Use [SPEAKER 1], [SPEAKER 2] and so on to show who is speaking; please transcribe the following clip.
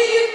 [SPEAKER 1] you